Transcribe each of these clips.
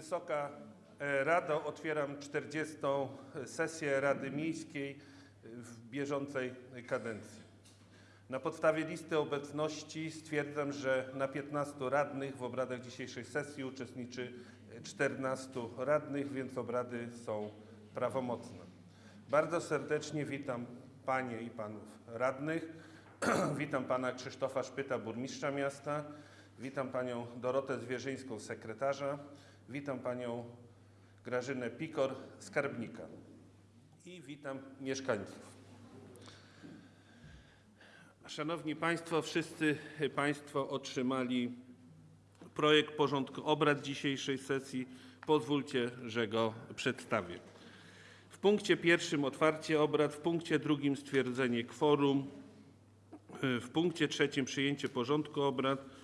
Wysoka e, Rado, otwieram 40. sesję Rady Miejskiej w bieżącej kadencji. Na podstawie listy obecności stwierdzam, że na 15 radnych w obradach dzisiejszej sesji uczestniczy 14 radnych, więc obrady są prawomocne. Bardzo serdecznie witam Panie i Panów radnych. witam Pana Krzysztofa Szpyta, burmistrza miasta. Witam Panią Dorotę Zwierzyńską, sekretarza. Witam Panią Grażynę Pikor, skarbnika. I witam mieszkańców. Szanowni Państwo, wszyscy Państwo otrzymali projekt porządku obrad dzisiejszej sesji. Pozwólcie, że go przedstawię. W punkcie pierwszym otwarcie obrad, w punkcie drugim stwierdzenie kworum, w punkcie trzecim przyjęcie porządku obrad,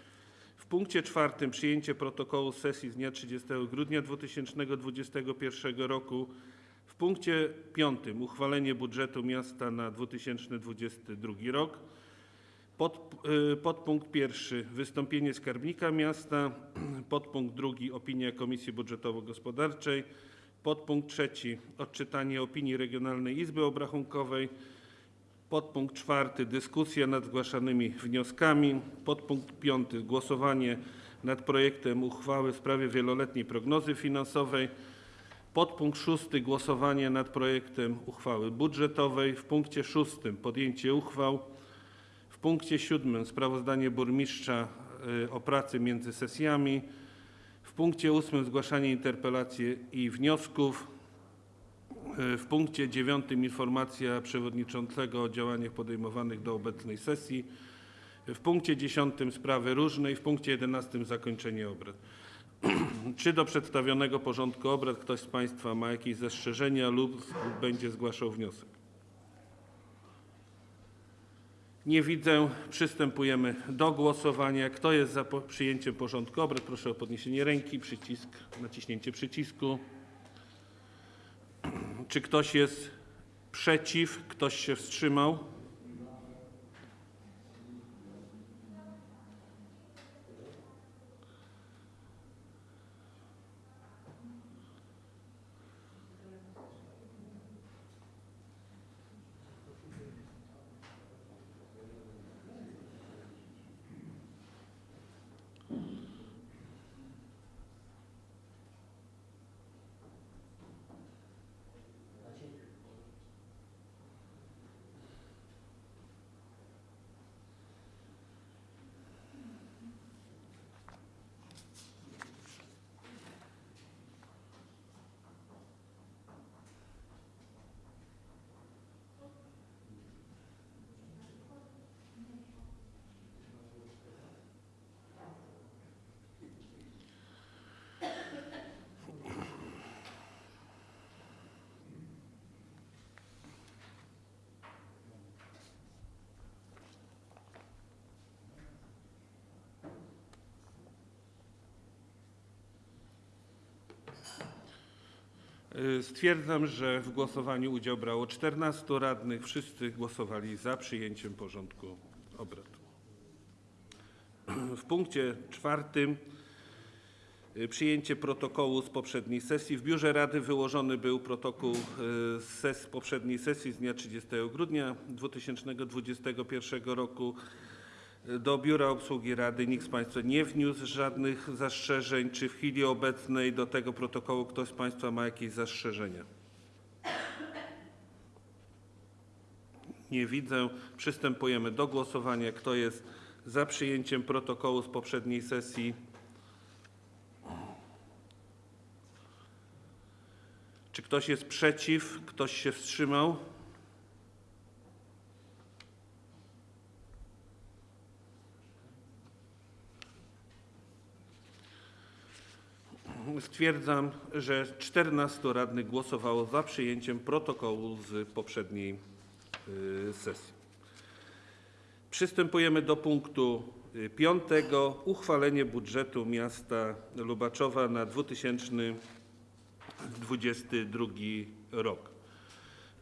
w punkcie czwartym przyjęcie protokołu sesji z dnia 30 grudnia 2021 roku, w punkcie piątym uchwalenie budżetu miasta na 2022 rok, pod, y, podpunkt pierwszy wystąpienie skarbnika miasta, podpunkt drugi opinia Komisji Budżetowo-Gospodarczej, podpunkt trzeci odczytanie opinii Regionalnej Izby Obrachunkowej, podpunkt czwarty. Dyskusja nad zgłaszanymi wnioskami, podpunkt piąty. Głosowanie nad projektem uchwały w sprawie wieloletniej prognozy finansowej, podpunkt szósty. Głosowanie nad projektem uchwały budżetowej, w punkcie szóstym. Podjęcie uchwał, w punkcie siódmym. Sprawozdanie burmistrza y, o pracy między sesjami. W punkcie ósmym. Zgłaszanie interpelacji i wniosków. Y, W punkcie dziewiątym informacja przewodniczącego o działaniach podejmowanych do obecnej sesji. W punkcie dziesiątym sprawy różne i w punkcie jedenastym zakończenie obrad. Czy do przedstawionego porządku obrad ktoś z Państwa ma jakieś zastrzeżenia lub będzie zgłaszał wniosek? Nie widzę. Przystępujemy do głosowania. Kto jest za przyjęciem porządku obrad? Proszę o podniesienie ręki, przycisk, naciśnięcie przycisku. Czy ktoś jest przeciw? Ktoś się wstrzymał? Stwierdzam, że w głosowaniu udział brało 14 radnych. Wszyscy głosowali za przyjęciem porządku obrad. W punkcie czwartym y, przyjęcie protokołu z poprzedniej sesji. W biurze Rady wyłożony był protokół y, z poprzedniej sesji z dnia 30 grudnia 2021 roku. Do Biura Obsługi Rady nikt z Państwa nie wniósł żadnych zastrzeżeń. Czy w chwili obecnej do tego protokołu ktoś z Państwa ma jakieś zastrzeżenia? Nie widzę. Przystępujemy do głosowania. Kto jest za przyjęciem protokołu z poprzedniej sesji? Czy ktoś jest przeciw? Ktoś się wstrzymał? Stwierdzam, że 14 radnych głosowało za przyjęciem protokołu z poprzedniej y, sesji. Przystępujemy do punktu y, piątego. Uchwalenie budżetu miasta Lubaczowa na 2022 rok.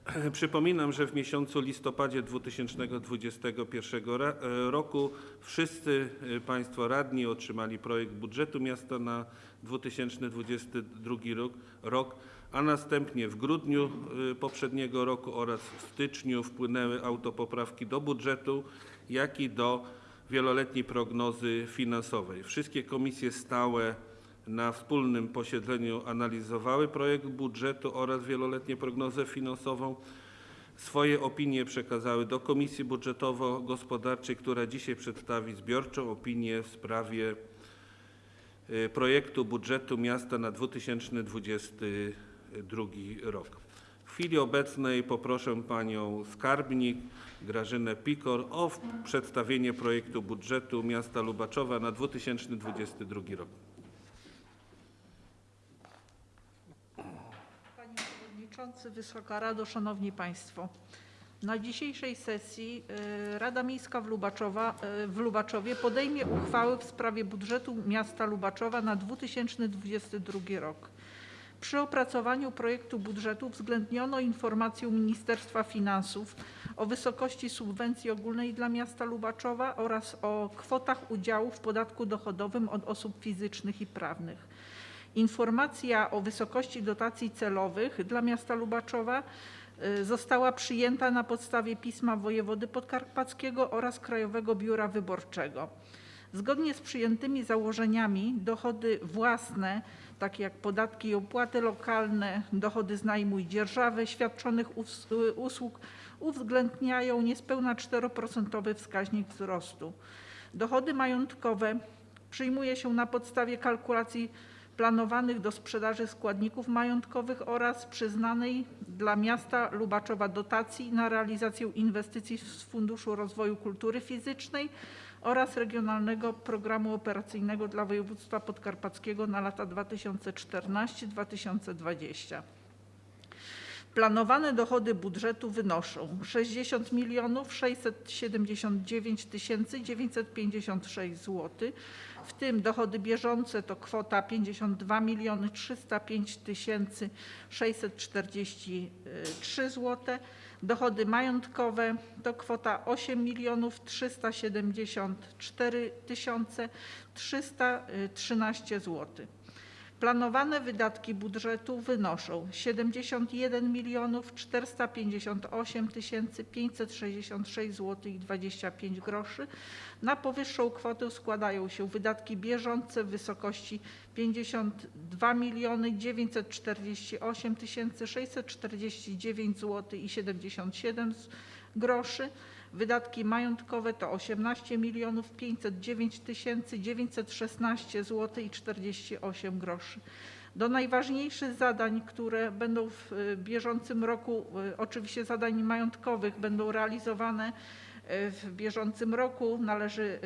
Przypominam, że w miesiącu listopadzie 2021 ra- e, roku wszyscy e, Państwo radni otrzymali projekt budżetu miasta na 2022 rok, rok, a następnie w grudniu e, poprzedniego roku oraz w styczniu wpłynęły autopoprawki do budżetu, jak i do wieloletniej prognozy finansowej. Wszystkie komisje stałe na wspólnym posiedzeniu analizowały projekt budżetu oraz wieloletnią prognozę finansową. Swoje opinie przekazały do Komisji Budżetowo-Gospodarczej, która dzisiaj przedstawi zbiorczą opinię w sprawie y, projektu budżetu miasta na 2022 rok. W chwili obecnej poproszę panią skarbnik Grażynę Pikor o przedstawienie projektu budżetu miasta Lubaczowa na 2022 rok. Panie Przewodniczący, Wysoka Rado, Szanowni Państwo. Na dzisiejszej sesji e, Rada Miejska w, Lubaczowa, e, w Lubaczowie podejmie uchwały w sprawie budżetu miasta Lubaczowa na 2022 rok. Przy opracowaniu projektu budżetu uwzględniono informację Ministerstwa Finansów o wysokości subwencji ogólnej dla miasta Lubaczowa oraz o kwotach udziału w podatku dochodowym od osób fizycznych i prawnych. Informacja o wysokości dotacji celowych dla miasta Lubaczowa y, została przyjęta na podstawie pisma wojewody podkarpackiego oraz Krajowego Biura Wyborczego. Zgodnie z przyjętymi założeniami dochody własne, takie jak podatki i opłaty lokalne, dochody z najmu i dzierżawy świadczonych us- usług uwzględniają niespełna 4% wskaźnik wzrostu. Dochody majątkowe przyjmuje się na podstawie kalkulacji planowanych do sprzedaży składników majątkowych oraz przyznanej dla miasta Lubaczowa dotacji na realizację inwestycji z Funduszu Rozwoju Kultury Fizycznej oraz Regionalnego Programu Operacyjnego dla Województwa Podkarpackiego na lata 2014-2020. Planowane dochody budżetu wynoszą 60 milionów 679 tysięcy 956 zł, w tym dochody bieżące to kwota 52 miliony 305 tysięcy 643 zł, dochody majątkowe to kwota 8 milionów 374 tysiące 313 zł. Planowane wydatki budżetu wynoszą 71 milionów 458 tysięcy 566 zł i 25 groszy. Na powyższą kwotę składają się wydatki bieżące w wysokości 52 miliony 948 tysięcy 649 zł i 77 z- groszy. Wydatki majątkowe to 18 milionów 509 tysięcy 916 zł i 48 groszy. Do najważniejszych zadań, które będą w y, bieżącym roku, y, oczywiście zadań majątkowych, będą realizowane y, w bieżącym roku należy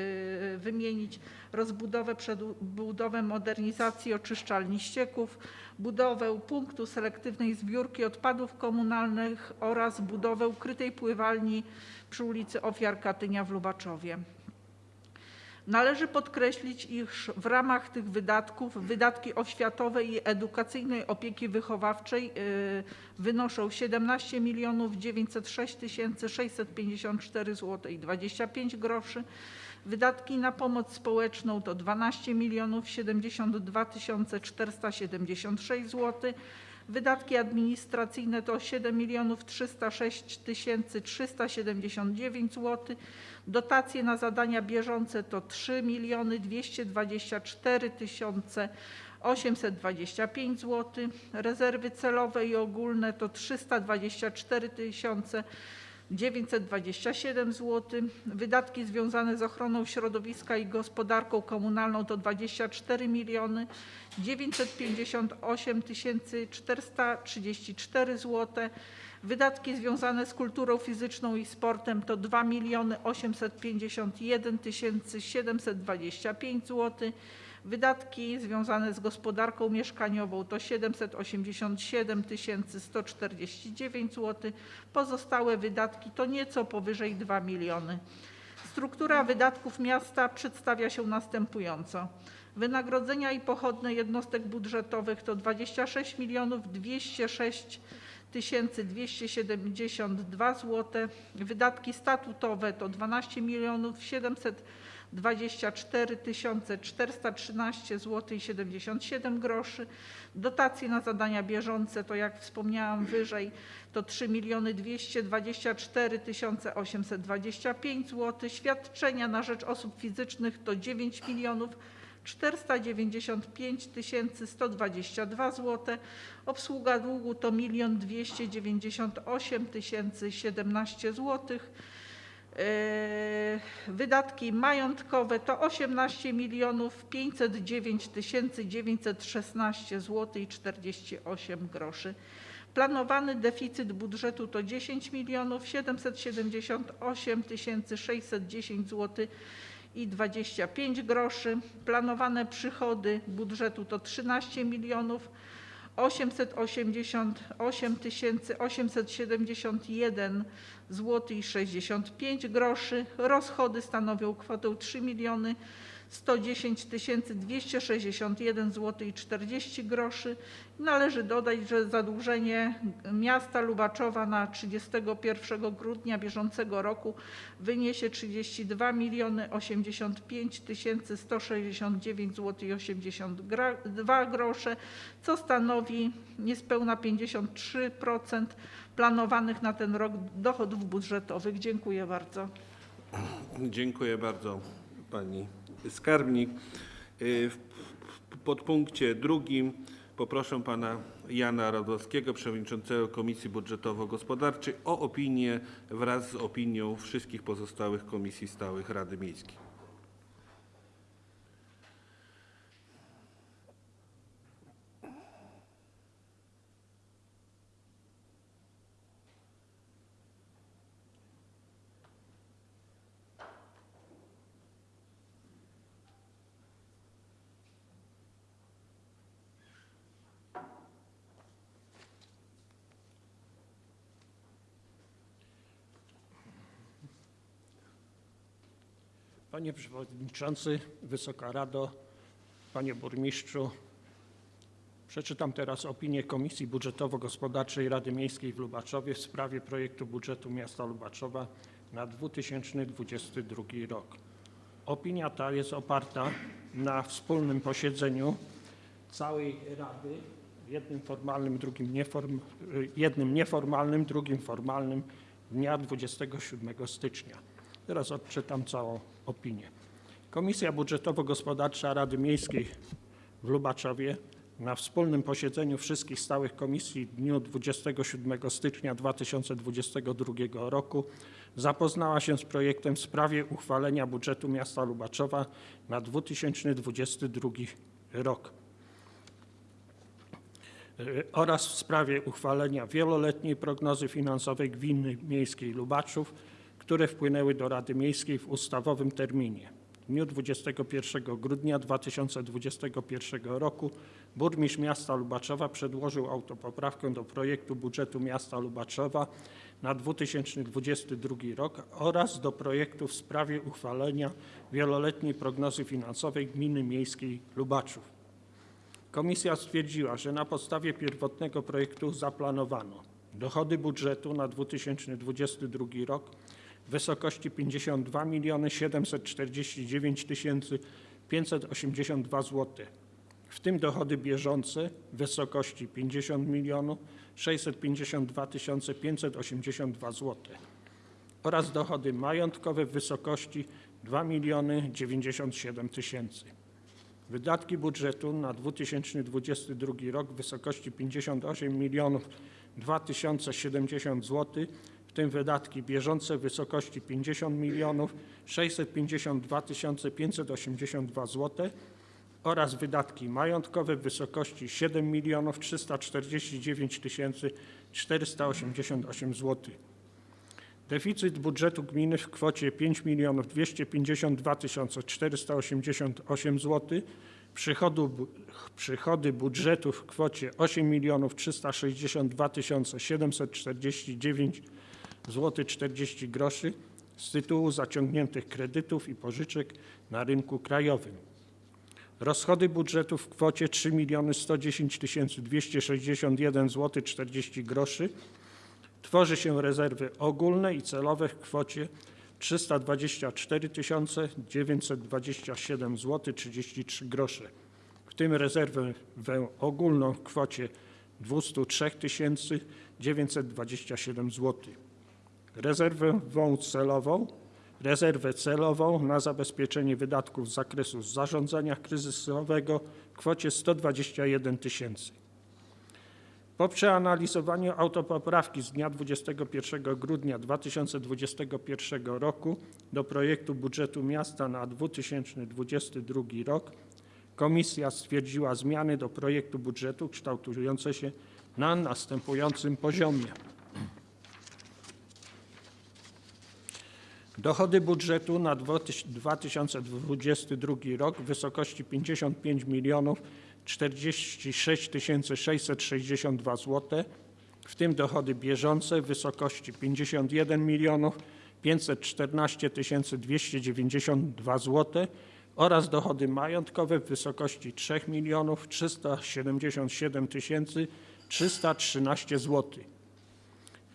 wymienić rozbudowę, przebudowę, modernizację oczyszczalni ścieków, budowę punktu selektywnej zbiórki odpadów komunalnych oraz budowę ukrytej pływalni przy ulicy Ofiar Katynia w Lubaczowie. Należy podkreślić, iż w ramach tych wydatków wydatki oświatowej i edukacyjnej opieki wychowawczej y, wynoszą 17 milionów 906 tysięcy 654 zł i 25 groszy. Wydatki na pomoc społeczną to 12 milionów 72 tysiące 476 zł. Wydatki administracyjne to 7 milionów 306 tysięcy 379 zł. Dotacje na zadania bieżące to 3 miliony 224 tysiące 825 zł. Rezerwy celowe i ogólne to 324 tysiące 927 zł. Wydatki związane z ochroną środowiska i gospodarką komunalną to 24 miliony 958 tysięcy 434 zł. Wydatki związane z kulturą fizyczną i sportem to 2 miliony 851 tysięcy 725 zł. Wydatki związane z gospodarką mieszkaniową to 787 149 zł. Pozostałe wydatki to nieco powyżej 2 miliony. Struktura wydatków miasta przedstawia się następująco. Wynagrodzenia i pochodne jednostek budżetowych to 26 206 272 zł. Wydatki statutowe to 12 700 24 413 zł 77 groszy. Dotacje na zadania bieżące to jak wspomniałam wyżej to 3 224 825 zł. Świadczenia na rzecz osób fizycznych to 9 milionów 495 122 zł. Obsługa długu to 1 298 017 zł. Eee, Wydatki majątkowe to 18 milionów 509 916 zł i 48 groszy. Planowany deficyt budżetu to 10 milionów 778 610 zł i 25 groszy. Planowane przychody budżetu to 13 milionów 888 871 zł i 65 groszy. Rozchody stanowią kwotę 3 miliony 110 261 zł i 40 groszy. Należy dodać, że zadłużenie miasta Lubaczowa na 31 grudnia bieżącego roku wyniesie 32 miliony 85 169 zł i 82 grosze, co stanowi niespełna 53% planowanych na ten rok dochodów budżetowych. Dziękuję bardzo. Dziękuję bardzo pani skarbnik. Y, W podpunkcie drugim poproszę pana Jana Radowskiego, przewodniczącego Komisji Budżetowo-Gospodarczej o opinię wraz z opinią wszystkich pozostałych komisji stałych Rady Miejskiej. Panie Przewodniczący, Wysoka Rado, Panie Burmistrzu, przeczytam teraz opinię Komisji Budżetowo-Gospodarczej Rady Miejskiej w Lubaczowie w sprawie projektu budżetu miasta Lubaczowa na 2022 rok. Opinia ta jest oparta na wspólnym posiedzeniu całej Rady, jednym formalnym, drugim nieform, jednym nieformalnym, drugim formalnym dnia 27 stycznia. Teraz odczytam całą opinię. Komisja Budżetowo-Gospodarcza Rady Miejskiej w Lubaczowie na wspólnym posiedzeniu wszystkich stałych komisji w dniu 27 stycznia 2022 roku zapoznała się z projektem w sprawie uchwalenia budżetu miasta Lubaczowa na 2022 rok oraz w sprawie uchwalenia wieloletniej prognozy finansowej Gminy Miejskiej Lubaczów, które wpłynęły do Rady Miejskiej w ustawowym terminie. W dniu 21 grudnia 2021 roku burmistrz miasta Lubaczowa przedłożył autopoprawkę do projektu budżetu miasta Lubaczowa na 2022 rok oraz do projektu w sprawie uchwalenia wieloletniej prognozy finansowej Gminy Miejskiej Lubaczów. Komisja stwierdziła, że na podstawie pierwotnego projektu zaplanowano dochody budżetu na 2022 rok w wysokości 52 749 582 zł, w tym dochody bieżące w wysokości 50 652 582 zł oraz dochody majątkowe w wysokości 2 97 tysięcy. Wydatki budżetu na 2022 rok w wysokości 58 milionów 2070 zł, tym wydatki bieżące w wysokości 50 milionów 652 582 zł oraz wydatki majątkowe w wysokości 7 milionów 349 488 zł. Deficyt budżetu gminy w kwocie 5 milionów 252 488 zł, przychody budżetu w kwocie 8 milionów 362 749 zł 40 groszy z tytułu zaciągniętych kredytów i pożyczek na rynku krajowym Rozchody budżetu w kwocie 3 110 261 zł 40 groszy. Tworzy się rezerwy ogólne i celowe w kwocie 324 927 zł 33 grosze, w tym rezerwę ogólną w kwocie 203 927 zł. Rezerwę celową, rezerwę celową na zabezpieczenie wydatków z zakresu zarządzania kryzysowego w kwocie 121 tysięcy. Po przeanalizowaniu autopoprawki z dnia 21 grudnia 2021 roku do projektu budżetu miasta na 2022 rok komisja stwierdziła zmiany do projektu budżetu kształtujące się na następującym poziomie. Dochody budżetu na 2022 rok w wysokości 55 milionów 46 662 zł, w tym dochody bieżące w wysokości 51 milionów 514 292 zł oraz dochody majątkowe w wysokości 3 milionów 377 313 zł.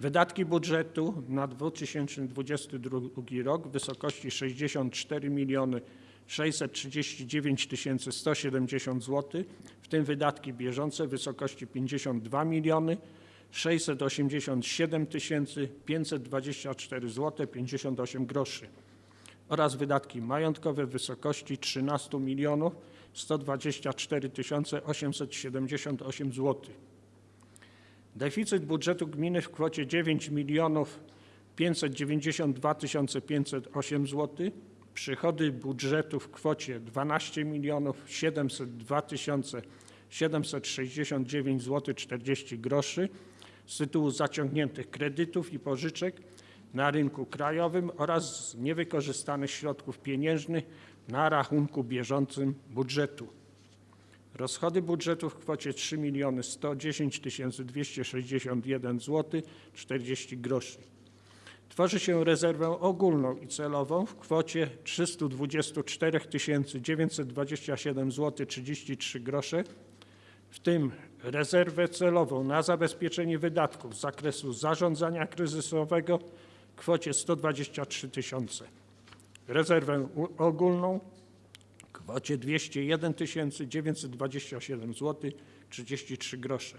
Wydatki budżetu na 2022 rok w wysokości 64 miliony 639 170 zł, w tym wydatki bieżące w wysokości 52 miliony 687 524 zł 58 groszy oraz wydatki majątkowe w wysokości 13 milionów 124 878 zł. Deficyt budżetu gminy w kwocie 9 milionów 592 508 zł. Przychody budżetu w kwocie 12 milionów 702 769 zł 40 groszy z tytułu zaciągniętych kredytów i pożyczek na rynku krajowym oraz niewykorzystanych środków pieniężnych na rachunku bieżącym budżetu. Rozchody budżetu w kwocie 3 110 261 zł 40 groszy. Tworzy się rezerwę ogólną i celową w kwocie 324 927 zł 33 grosze, w tym rezerwę celową na zabezpieczenie wydatków z zakresu zarządzania kryzysowego w kwocie 123 tysiące. Rezerwę ogólną kwocie 201 927 zł 33 grosze.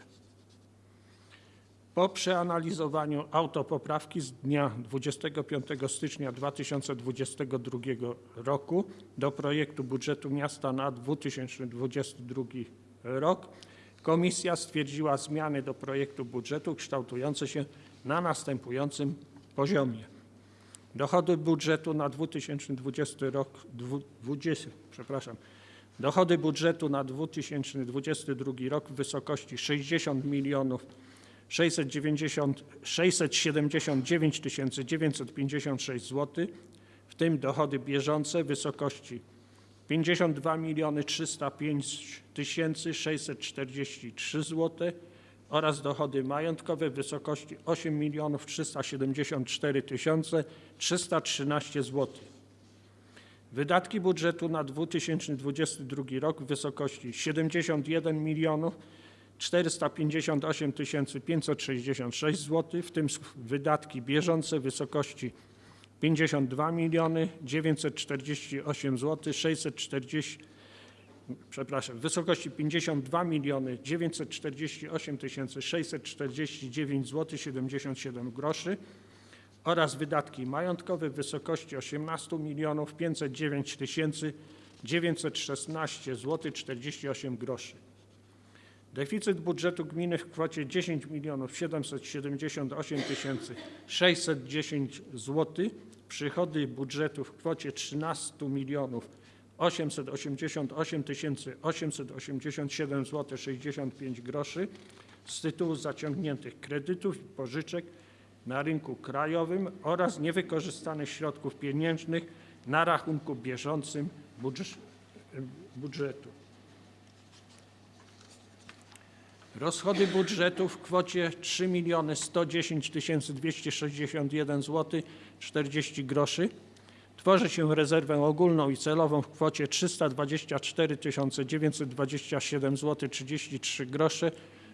Po przeanalizowaniu autopoprawki z dnia 25 stycznia 2022 roku do projektu budżetu miasta na 2022 rok, komisja stwierdziła zmiany do projektu budżetu kształtujące się na następującym poziomie. Dochody budżetu na 2020 rok, dwu- 20, przepraszam, dochody budżetu na 2022 rok w wysokości 60 milionów 690, 679 956 zł, w tym dochody bieżące w wysokości 52 miliony 305 643 zł oraz dochody majątkowe w wysokości 8 milionów 374 313 zł. Wydatki budżetu na 2022 rok w wysokości 71 milionów 458 566 zł, w tym wydatki bieżące w wysokości 52 miliony 948 zł 640 przepraszam, w wysokości 52 miliony 948 649 zł 77 groszy oraz wydatki majątkowe w wysokości 18 milionów 509 916 zł 48 groszy. Deficyt budżetu gminy w kwocie 10 milionów 778 610 zł. Przychody budżetu w kwocie 13 milionów 888 887 zł 65 groszy z tytułu zaciągniętych kredytów i pożyczek na rynku krajowym oraz niewykorzystanych środków pieniężnych na rachunku bieżącym budż- budżetu. Rozchody budżetu w kwocie 3 110 261 zł 40 groszy. Tworzy się rezerwę ogólną i celową w kwocie 324 927 zł 33 grosze,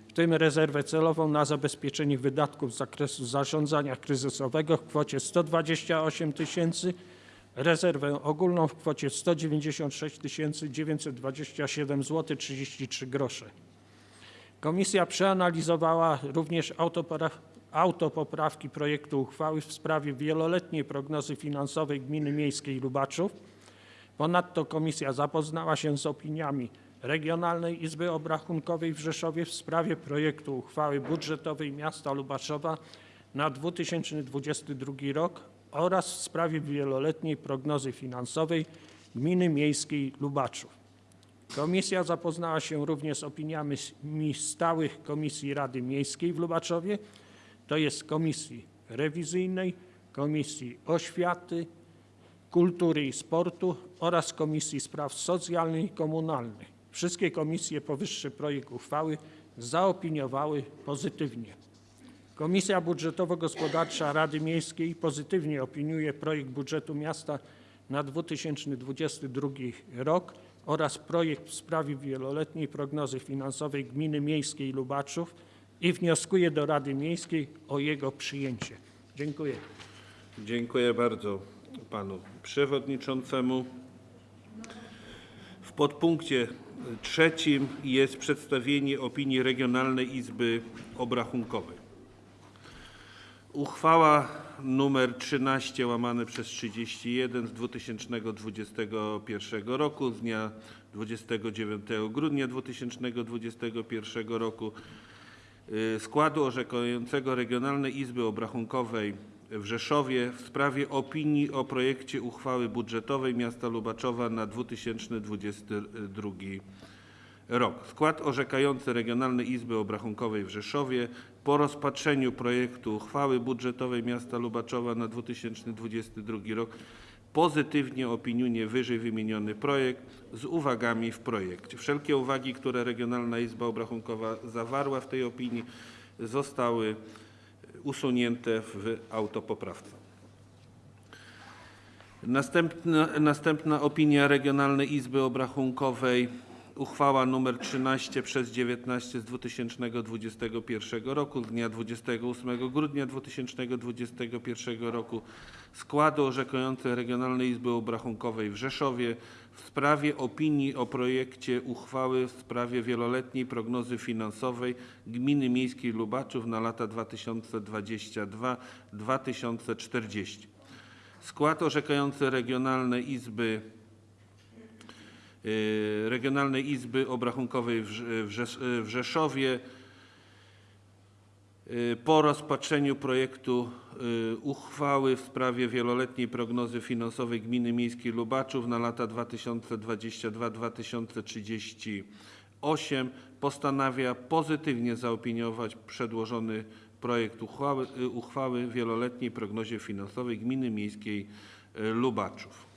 w tym rezerwę celową na zabezpieczenie wydatków z zakresu zarządzania kryzysowego w kwocie 128 tysięcy, rezerwę ogólną w kwocie 196 927 zł 33 grosze. Komisja przeanalizowała również autopora- autopoprawki projektu uchwały w sprawie wieloletniej prognozy finansowej Gminy Miejskiej Lubaczów. Ponadto komisja zapoznała się z opiniami Regionalnej Izby Obrachunkowej w Rzeszowie w sprawie projektu uchwały budżetowej miasta Lubaczowa na 2022 rok oraz w sprawie wieloletniej prognozy finansowej Gminy Miejskiej Lubaczów. Komisja zapoznała się również z opiniami stałych Komisji Rady Miejskiej w Lubaczowie, to jest Komisji Rewizyjnej, Komisji Oświaty, Kultury i Sportu oraz Komisji Spraw Socjalnych i Komunalnych. Wszystkie komisje powyższy projekt uchwały zaopiniowały pozytywnie. Komisja Budżetowo-Gospodarcza Rady Miejskiej pozytywnie opiniuje projekt budżetu miasta na 2022 rok oraz projekt w sprawie wieloletniej prognozy finansowej Gminy Miejskiej Lubaczów i wnioskuje do Rady Miejskiej o jego przyjęcie. Dziękuję. Dziękuję bardzo panu przewodniczącemu. W podpunkcie trzecim jest przedstawienie opinii Regionalnej Izby Obrachunkowej. Uchwała nr 13 łamane przez 31 z 2021 roku z dnia 29 grudnia 2021 roku składu orzekającego Regionalnej Izby Obrachunkowej w Rzeszowie w sprawie opinii o projekcie uchwały budżetowej miasta Lubaczowa na 2022 rok. Skład orzekający Regionalnej Izby Obrachunkowej w Rzeszowie po rozpatrzeniu projektu uchwały budżetowej miasta Lubaczowa na 2022 rok pozytywnie opiniuje wyżej wymieniony projekt z uwagami w projekcie. Wszelkie uwagi, które Regionalna Izba Obrachunkowa zawarła w tej opinii zostały usunięte w autopoprawce. Następna, następna opinia Regionalnej Izby Obrachunkowej, uchwała nr 13 przez 19 z 2021 roku z dnia 28 grudnia 2021 roku składu orzekającej Regionalnej Izby Obrachunkowej w Rzeszowie w sprawie opinii o projekcie uchwały w sprawie wieloletniej prognozy finansowej Gminy Miejskiej Lubaczów na lata 2022-2040. Skład orzekający Regionalnej Izby Regionalnej Izby Obrachunkowej w Rze- w Rzesz- w Rzeszowie y, po rozpatrzeniu projektu y, uchwały w sprawie wieloletniej prognozy finansowej Gminy Miejskiej Lubaczów na lata 2022-2038 postanawia pozytywnie zaopiniować przedłożony projekt uchwały, y, uchwały wieloletniej prognozie finansowej Gminy Miejskiej y, Lubaczów.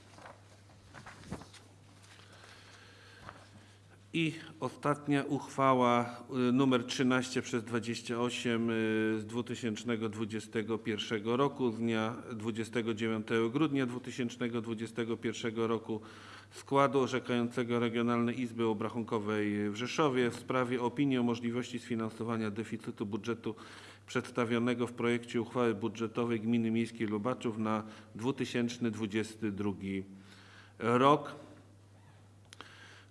I ostatnia uchwała y, numer 13 przez 28 y, z 2021 roku z dnia 29 grudnia 2021 roku składu orzekającego Regionalnej Izby Obrachunkowej w Rzeszowie w sprawie opinii o możliwości sfinansowania deficytu budżetu przedstawionego w projekcie uchwały budżetowej Gminy Miejskiej Lubaczów na 2022 rok.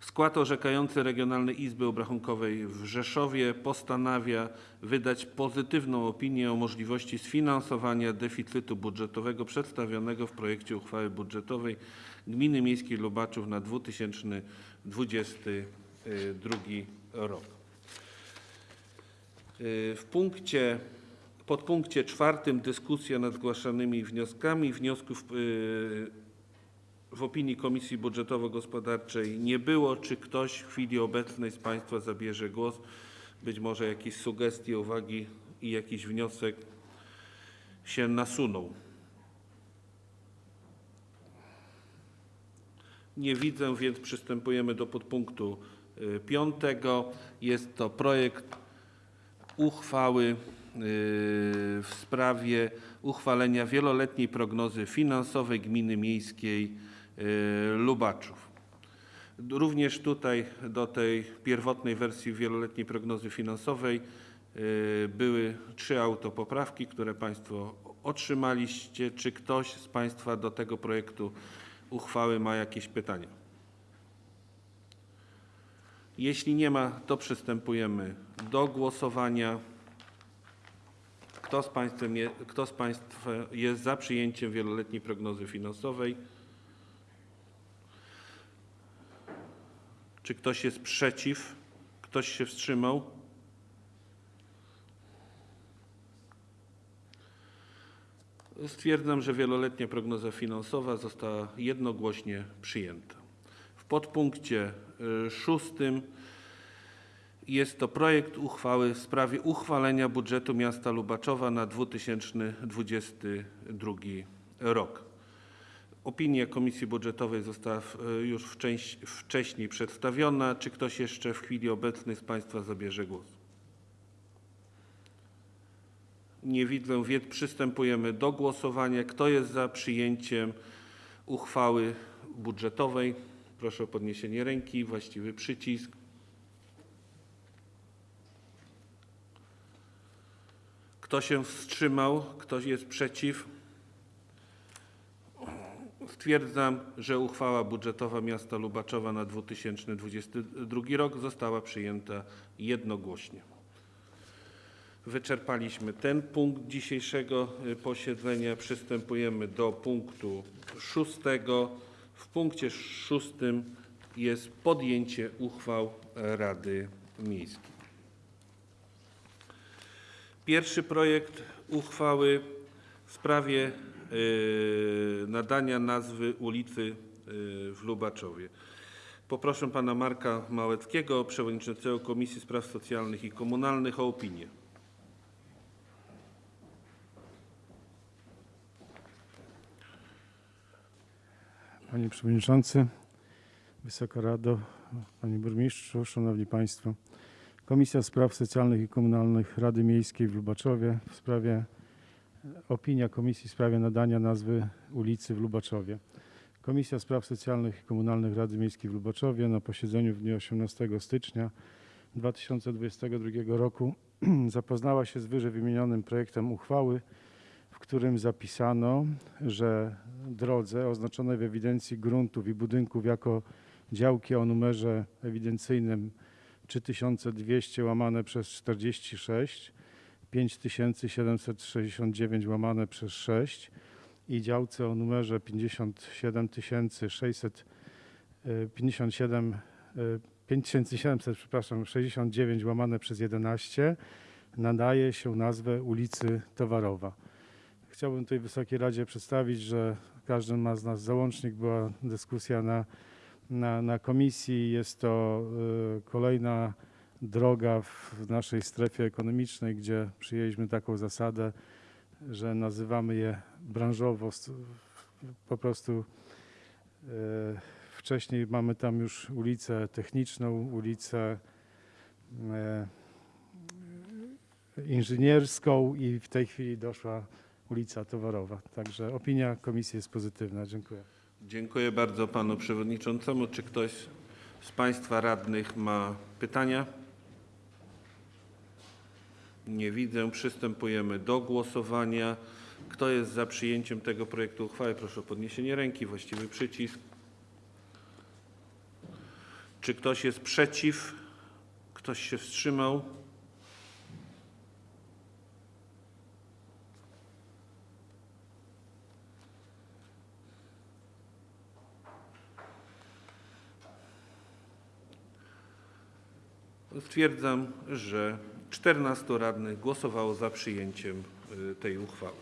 Skład orzekający Regionalnej Izby Obrachunkowej w Rzeszowie postanawia wydać pozytywną opinię o możliwości sfinansowania deficytu budżetowego przedstawionego w projekcie uchwały budżetowej Gminy Miejskiej Lubaczów na 2022 rok. Y, W punkcie, podpunkcie czwartym dyskusja nad zgłaszanymi wnioskami. Wniosków y, w opinii Komisji Budżetowo-Gospodarczej nie było. Czy ktoś w chwili obecnej z Państwa zabierze głos? Być może jakieś sugestie, uwagi i jakiś wniosek się nasunął. Nie widzę, więc przystępujemy do podpunktu y, piątego. Jest to projekt uchwały w sprawie uchwalenia wieloletniej prognozy finansowej Gminy Miejskiej y, Lubaczów. Również tutaj do tej pierwotnej wersji wieloletniej prognozy finansowej y, były trzy autopoprawki, które Państwo otrzymaliście. Czy ktoś z Państwa do tego projektu uchwały ma jakieś pytania? Jeśli nie ma, to przystępujemy do głosowania. Kto z, państwem je, kto z Państwa jest za przyjęciem wieloletniej prognozy finansowej? Czy ktoś jest przeciw? Ktoś się wstrzymał? Stwierdzam, że wieloletnia prognoza finansowa została jednogłośnie przyjęta. W podpunkcie y, szóstym jest to projekt uchwały w sprawie uchwalenia budżetu miasta Lubaczowa na 2022 rok. Opinia Komisji Budżetowej została w- już wcześ- wcześniej przedstawiona. Czy ktoś jeszcze w chwili obecnej z Państwa zabierze głos? Nie widzę, więc przystępujemy do głosowania. Kto jest za przyjęciem uchwały budżetowej? Proszę o podniesienie ręki, właściwy przycisk. Kto się wstrzymał? Kto jest przeciw? Stwierdzam, że uchwała budżetowa miasta Lubaczowa na 2022 rok została przyjęta jednogłośnie. Wyczerpaliśmy ten punkt dzisiejszego y, posiedzenia. Przystępujemy do punktu szóstego. W punkcie szóstym jest podjęcie uchwał Rady Miejskiej. Pierwszy projekt uchwały w sprawie nadania nazwy ulicy y, w Lubaczowie. Poproszę pana Marka Małeckiego, przewodniczącego Komisji Spraw Socjalnych i Komunalnych o opinię. Panie Przewodniczący, Wysoka Rado, Panie Burmistrzu, Szanowni Państwo. Komisja Spraw Socjalnych i Komunalnych Rady Miejskiej w Lubaczowie w sprawie opinia Komisji w sprawie nadania nazwy ulicy w Lubaczowie. Komisja Spraw Socjalnych i Komunalnych Rady Miejskiej w Lubaczowie na posiedzeniu w dniu 18 stycznia 2022 roku zapoznała się z wyżej wymienionym projektem uchwały, w którym zapisano, że drodze oznaczonej w ewidencji gruntów i budynków jako działki o numerze ewidencyjnym 3200 łamane przez 46, 5769 łamane przez 6 i działce o numerze 57600 e, 57 e, 5700 przepraszam 69 łamane przez 11 nadaje się nazwę ulicy Towarowa. Chciałbym tutaj Wysokiej Radzie przedstawić, że każdy ma z nas załącznik, była dyskusja na, na, na komisji. Jest to y, kolejna droga w naszej strefie ekonomicznej, gdzie przyjęliśmy taką zasadę, że nazywamy je branżowo. Po prostu y, wcześniej mamy tam już ulicę techniczną, ulicę y, inżynierską i w tej chwili doszła ulica Towarowa. Także opinia komisji jest pozytywna. Dziękuję. Dziękuję bardzo panu przewodniczącemu. Czy ktoś z państwa radnych ma pytania? Nie widzę. Przystępujemy do głosowania. Kto jest za przyjęciem tego projektu uchwały? Proszę o podniesienie ręki, właściwy przycisk. Czy ktoś jest przeciw? Ktoś się wstrzymał? Stwierdzam, że 14 radnych głosowało za przyjęciem y, tej uchwały.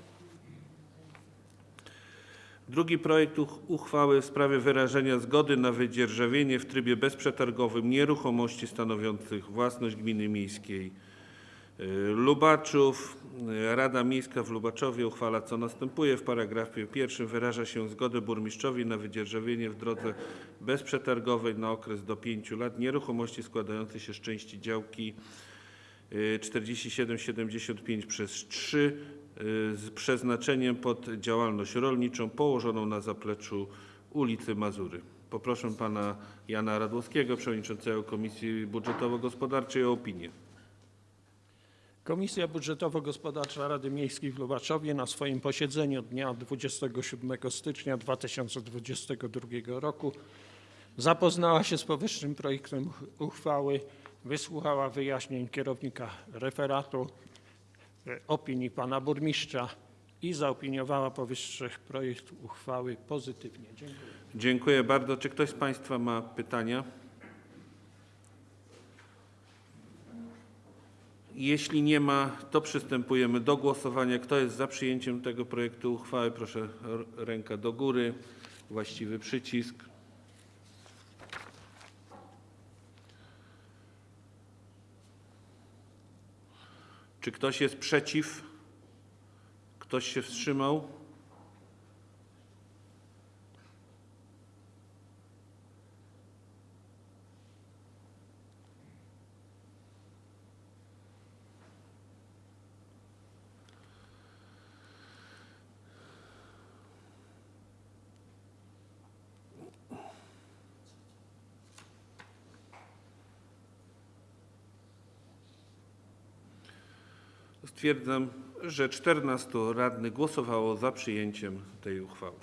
Drugi projekt uch- uchwały w sprawie wyrażenia zgody na wydzierżawienie w trybie bezprzetargowym nieruchomości stanowiących własność gminy miejskiej y, Lubaczów. Rada Miejska w Lubaczowie uchwala co następuje. W paragrafie pierwszym wyraża się zgodę burmistrzowi na wydzierżawienie w drodze bezprzetargowej na okres do 5 lat nieruchomości składającej się z części działki 4775 przez 3 y, z przeznaczeniem pod działalność rolniczą położoną na zapleczu ulicy Mazury. Poproszę pana Jana Radłowskiego, przewodniczącego Komisji Budżetowo-Gospodarczej o opinię. Komisja Budżetowo-Gospodarcza Rady Miejskiej w Lubaczowie na swoim posiedzeniu dnia 27 stycznia 2022 roku zapoznała się z powyższym projektem uchwały, wysłuchała wyjaśnień kierownika referatu, e, opinii pana burmistrza i zaopiniowała powyższy projekt uchwały pozytywnie. Dziękuję. Dziękuję bardzo. Czy ktoś z Państwa ma pytania? Jeśli nie ma, to przystępujemy do głosowania. Kto jest za przyjęciem tego projektu uchwały? Proszę ręka do góry. Właściwy przycisk. Czy ktoś jest przeciw? Ktoś się wstrzymał? Stwierdzam, że 14 radnych głosowało za przyjęciem tej uchwały.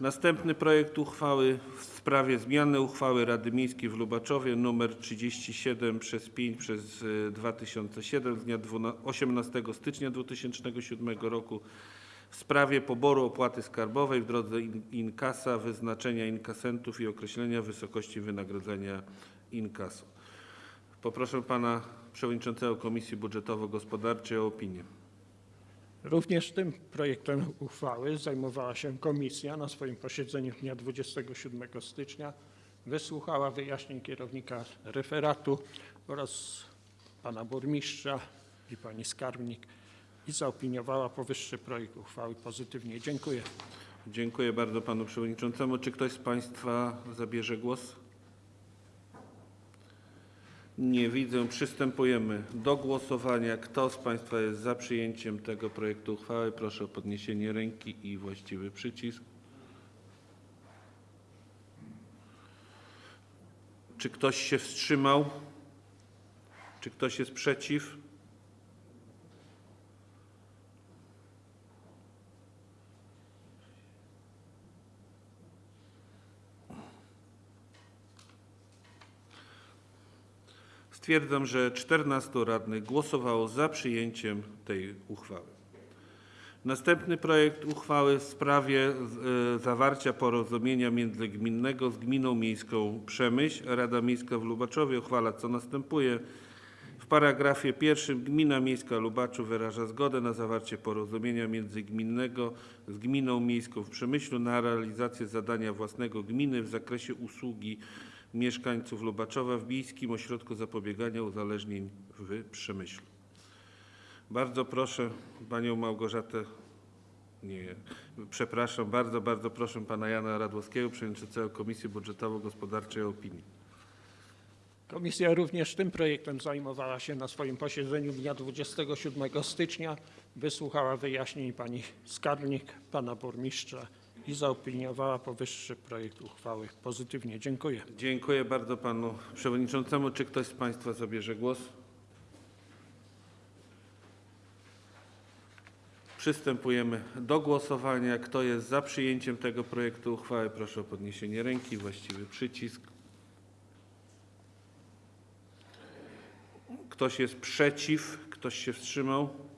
Następny projekt uchwały w sprawie zmiany uchwały Rady Miejskiej w Lubaczowie nr 37 przez 5 przez y, 2007 z dnia 12 18 stycznia 2007 roku w sprawie poboru opłaty skarbowej w drodze in- inkasa, wyznaczenia inkasentów i określenia wysokości wynagrodzenia inkasu. Poproszę pana przewodniczącego Komisji Budżetowo-Gospodarczej o opinię. Również tym projektem uchwały zajmowała się komisja na swoim posiedzeniu dnia 27 stycznia. Wysłuchała wyjaśnień kierownika referatu oraz pana burmistrza i pani skarbnik i zaopiniowała powyższy projekt uchwały pozytywnie. Dziękuję. Dziękuję bardzo panu przewodniczącemu. Czy ktoś z państwa zabierze głos? Nie widzę. Przystępujemy do głosowania. Kto z państwa jest za przyjęciem tego projektu uchwały? Proszę o podniesienie ręki i właściwy przycisk. Czy ktoś się wstrzymał? Czy ktoś jest przeciw? Stwierdzam, że 14 radnych głosowało za przyjęciem tej uchwały. Następny projekt uchwały w sprawie e, zawarcia porozumienia międzygminnego z Gminą Miejską Przemyśl. Rada Miejska w Lubaczowie uchwala co następuje. W paragrafie pierwszym Gmina Miejska Lubaczów wyraża zgodę na zawarcie porozumienia międzygminnego z Gminą Miejską w Przemyślu na realizację zadania własnego gminy w zakresie usługi mieszkańców Lubaczowa w Bijskim Ośrodku Zapobiegania Uzależnień w Przemyślu. Bardzo proszę panią Małgorzatę, nie, przepraszam, bardzo, bardzo proszę pana Jana Radłowskiego, przewodniczącego Komisji Budżetowo-Gospodarczej o opinię. Komisja również tym projektem zajmowała się na swoim posiedzeniu dnia 27 stycznia. Wysłuchała wyjaśnień pani skarbnik, pana burmistrza i zaopiniowała powyższy projekt uchwały pozytywnie. Dziękuję. Dziękuję bardzo panu przewodniczącemu. Czy ktoś z państwa zabierze głos? Przystępujemy do głosowania. Kto jest za przyjęciem tego projektu uchwały, proszę o podniesienie ręki, właściwy przycisk. Ktoś jest przeciw? Ktoś się wstrzymał?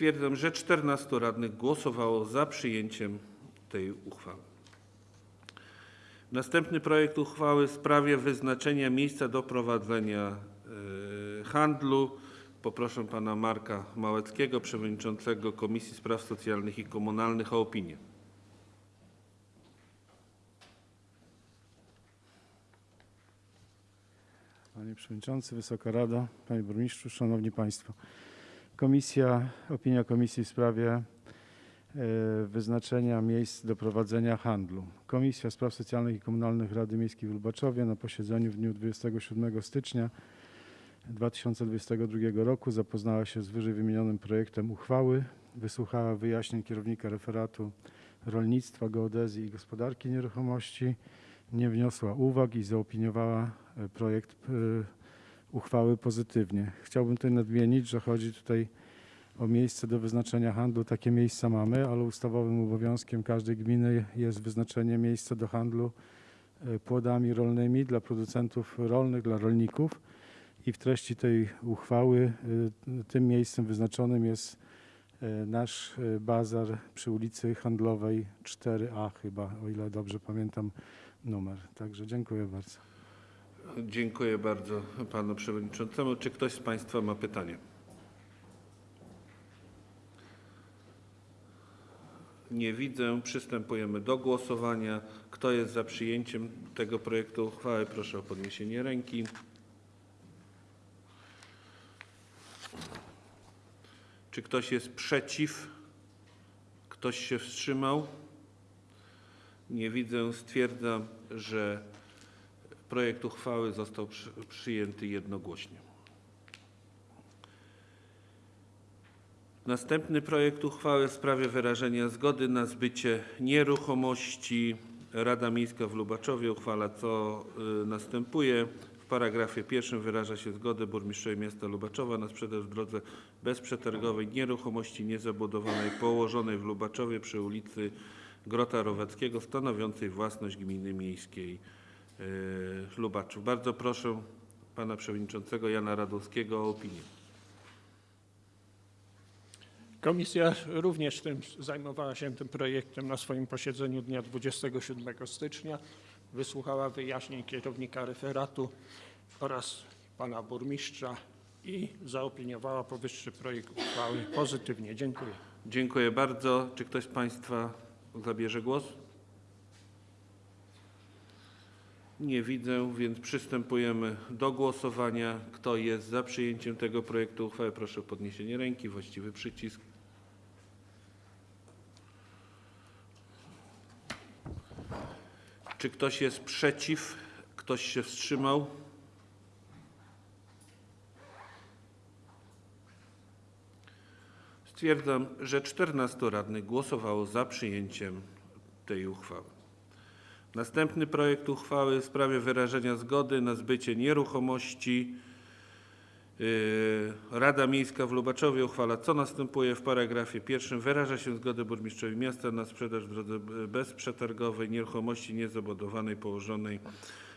Stwierdzam, że 14 radnych głosowało za przyjęciem tej uchwały. Następny projekt uchwały w sprawie wyznaczenia miejsca do prowadzenia e, handlu. Poproszę pana Marka Małeckiego, przewodniczącego Komisji Spraw Socjalnych i Komunalnych o opinię. Panie Przewodniczący, Wysoka Rado, Panie Burmistrzu, Szanowni Państwo. Komisja, opinia Komisji w sprawie e, wyznaczenia miejsc do prowadzenia handlu. Komisja Spraw Socjalnych i Komunalnych Rady Miejskiej w Lubaczowie na posiedzeniu w dniu 27 stycznia 2022 roku zapoznała się z wyżej wymienionym projektem uchwały, wysłuchała wyjaśnień kierownika referatu rolnictwa, geodezji i gospodarki nieruchomości, nie wniosła uwag i zaopiniowała e, projekt e, uchwały pozytywnie. Chciałbym tutaj nadmienić, że chodzi tutaj o miejsce do wyznaczenia handlu. Takie miejsca mamy, ale ustawowym obowiązkiem każdej gminy jest wyznaczenie miejsca do handlu e, płodami rolnymi dla producentów rolnych, dla rolników. I w treści tej uchwały e, tym miejscem wyznaczonym jest e, nasz bazar przy ulicy Handlowej 4A chyba, o ile dobrze pamiętam numer. Także dziękuję bardzo. Dziękuję bardzo panu przewodniczącemu. Czy ktoś z państwa ma pytanie? Nie widzę. Przystępujemy do głosowania. Kto jest za przyjęciem tego projektu uchwały? Proszę o podniesienie ręki. Czy ktoś jest przeciw? Ktoś się wstrzymał? Nie widzę. Stwierdzam, że projekt uchwały został przy, przyjęty jednogłośnie. Następny projekt uchwały w sprawie wyrażenia zgody na zbycie nieruchomości. Rada Miejska w Lubaczowie uchwala, co y, następuje. W paragrafie pierwszym wyraża się zgodę burmistrzowi miasta Lubaczowa na sprzedaż w drodze bezprzetargowej nieruchomości niezabudowanej położonej w Lubaczowie przy ulicy Grota Rowackiego stanowiącej własność gminy miejskiej Lubaczów. Bardzo proszę pana przewodniczącego Jana Radowskiego o opinię. Komisja również tym zajmowała się tym projektem na swoim posiedzeniu dnia 27 stycznia. Wysłuchała wyjaśnień kierownika referatu oraz pana burmistrza i zaopiniowała powyższy projekt uchwały pozytywnie. Dziękuję. Dziękuję bardzo. Czy ktoś z Państwa zabierze głos? Nie widzę, więc przystępujemy do głosowania. Kto jest za przyjęciem tego projektu uchwały, proszę o podniesienie ręki, właściwy przycisk. Czy ktoś jest przeciw? Ktoś się wstrzymał? Stwierdzam, że 14 radnych głosowało za przyjęciem tej uchwały. Następny projekt uchwały w sprawie wyrażenia zgody na zbycie nieruchomości. Yy, Rada Miejska w Lubaczowie uchwala, co następuje w paragrafie pierwszym. Wyraża się zgodę burmistrzowi miasta na sprzedaż w drodze bezprzetargowej nieruchomości niezabudowanej położonej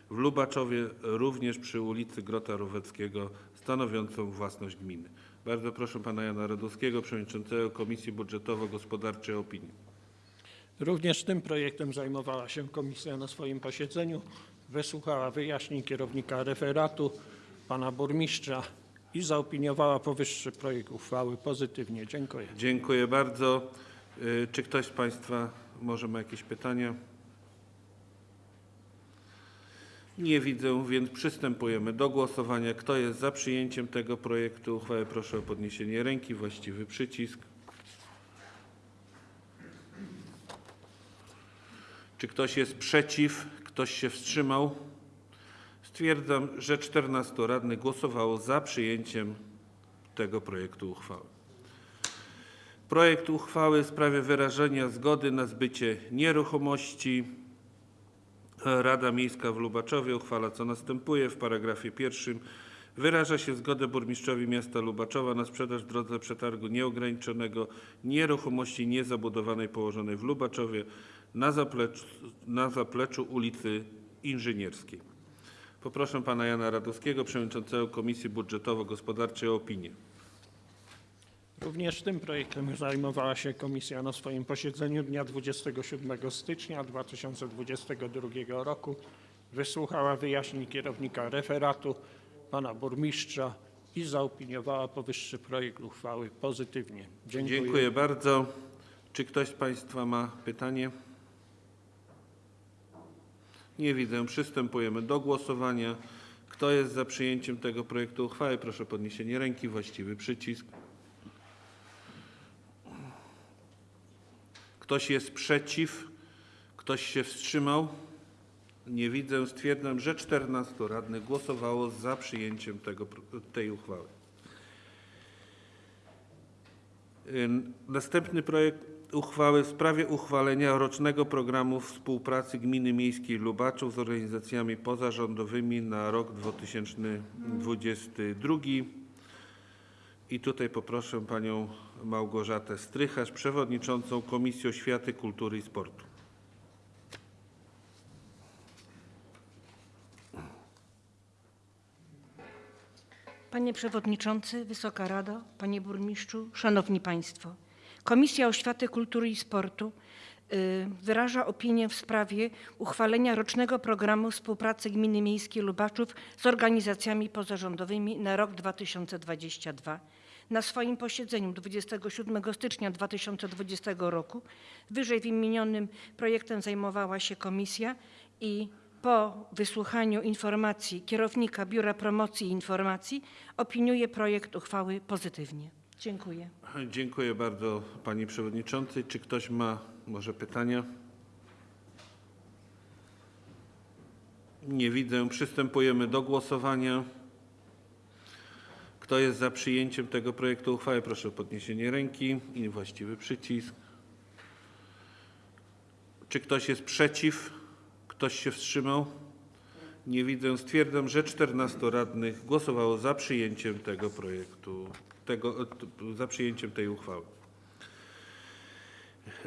w Lubaczowie, również przy ulicy Grota Roweckiego, stanowiącą własność gminy. Bardzo proszę pana Jana Radowskiego, przewodniczącego Komisji Budżetowo-Gospodarczej o opinię. Również tym projektem zajmowała się komisja na swoim posiedzeniu. Wysłuchała wyjaśnień kierownika referatu, pana burmistrza i zaopiniowała powyższy projekt uchwały pozytywnie. Dziękuję. Dziękuję bardzo. Y, Czy ktoś z Państwa może ma jakieś pytania? Nie widzę, więc przystępujemy do głosowania. Kto jest za przyjęciem tego projektu uchwały, proszę o podniesienie ręki, właściwy przycisk. Czy ktoś jest przeciw? Ktoś się wstrzymał? Stwierdzam, że 14 radnych głosowało za przyjęciem tego projektu uchwały. Projekt uchwały w sprawie wyrażenia zgody na zbycie nieruchomości. Rada Miejska w Lubaczowie uchwala, co następuje. W paragrafie pierwszym wyraża się zgodę burmistrzowi miasta Lubaczowa na sprzedaż w drodze przetargu nieograniczonego nieruchomości niezabudowanej położonej w Lubaczowie na zapleczu, na zapleczu ulicy Inżynierskiej. Poproszę pana Jana Radowskiego, przewodniczącego Komisji Budżetowo-Gospodarczej o opinię. Również tym projektem zajmowała się komisja na swoim posiedzeniu dnia 27 stycznia 2022 roku. Wysłuchała wyjaśnień kierownika referatu, pana burmistrza i zaopiniowała powyższy projekt uchwały pozytywnie. Dziękuję. Dziękuję bardzo. Czy ktoś z Państwa ma pytanie? Nie widzę. Przystępujemy do głosowania. Kto jest za przyjęciem tego projektu uchwały? Proszę o podniesienie ręki, właściwy przycisk. Ktoś jest przeciw? Ktoś się wstrzymał? Nie widzę. Stwierdzam, że 14 radnych głosowało za przyjęciem tego, tej uchwały. Następny projekt uchwały w sprawie uchwalenia rocznego programu współpracy Gminy Miejskiej Lubaczów z organizacjami pozarządowymi na rok 2022. I tutaj poproszę panią Małgorzatę Strycharz, przewodniczącą Komisji Oświaty, Kultury i Sportu. Panie Przewodniczący, Wysoka Rado, Panie Burmistrzu, Szanowni Państwo. Komisja Oświaty, Kultury i Sportu y, wyraża opinię w sprawie uchwalenia rocznego programu współpracy Gminy Miejskiej Lubaczów z organizacjami pozarządowymi na rok 2022. Na swoim posiedzeniu 27 stycznia 2020 roku wyżej wymienionym projektem zajmowała się komisja i po wysłuchaniu informacji kierownika Biura Promocji i Informacji opiniuje projekt uchwały pozytywnie. Dziękuję. Dziękuję bardzo pani przewodniczącej. Czy ktoś ma może pytania? Nie widzę. Przystępujemy do głosowania. Kto jest za przyjęciem tego projektu uchwały? Proszę o podniesienie ręki i właściwy przycisk. Czy ktoś jest przeciw? Ktoś się wstrzymał? Nie widzę. Stwierdzam, że 14 radnych głosowało za przyjęciem tego projektu, tego, za przyjęciem tej uchwały.